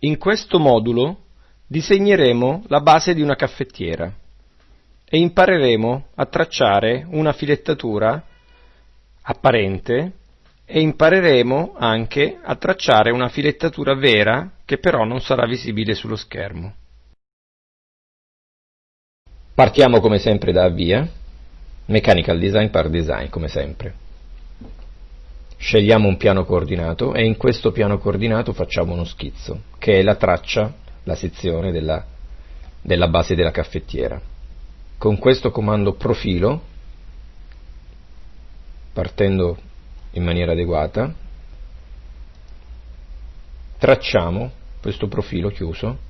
In questo modulo disegneremo la base di una caffettiera e impareremo a tracciare una filettatura apparente e impareremo anche a tracciare una filettatura vera che però non sarà visibile sullo schermo. Partiamo come sempre da avvia, Mechanical Design par Design come sempre. Scegliamo un piano coordinato e in questo piano coordinato facciamo uno schizzo, che è la traccia, la sezione della, della base della caffettiera. Con questo comando profilo, partendo in maniera adeguata, tracciamo questo profilo chiuso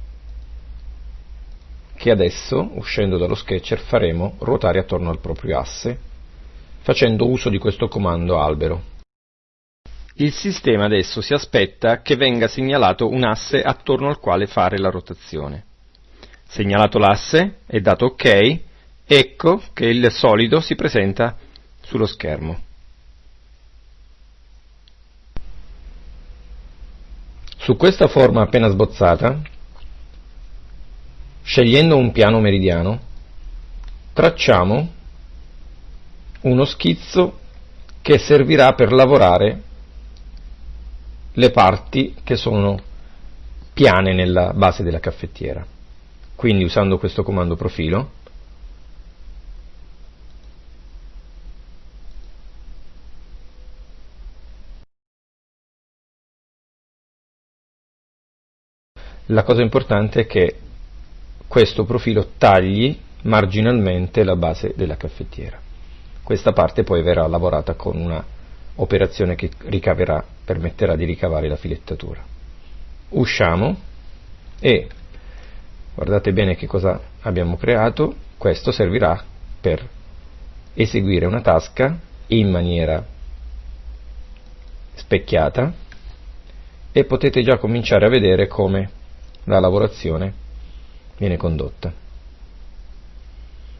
che adesso, uscendo dallo sketcher, faremo ruotare attorno al proprio asse, facendo uso di questo comando albero. Il sistema adesso si aspetta che venga segnalato un asse attorno al quale fare la rotazione. Segnalato l'asse e dato OK, ecco che il solido si presenta sullo schermo. Su questa forma appena sbozzata, scegliendo un piano meridiano, tracciamo uno schizzo che servirà per lavorare le parti che sono piane nella base della caffettiera. Quindi usando questo comando profilo la cosa importante è che questo profilo tagli marginalmente la base della caffettiera. Questa parte poi verrà lavorata con una operazione che ricaverà, permetterà di ricavare la filettatura. Usciamo e guardate bene che cosa abbiamo creato, questo servirà per eseguire una tasca in maniera specchiata e potete già cominciare a vedere come la lavorazione viene condotta.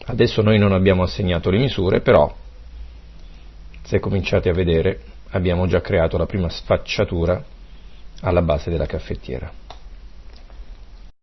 Adesso noi non abbiamo assegnato le misure, però se cominciate a vedere abbiamo già creato la prima sfacciatura alla base della caffettiera.